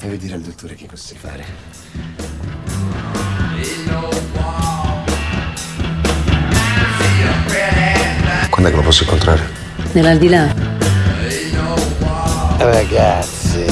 Devi dire al dottore che cosa sai fare. Quando è che lo posso incontrare? Nell'aldilà. Eh, ragazzi.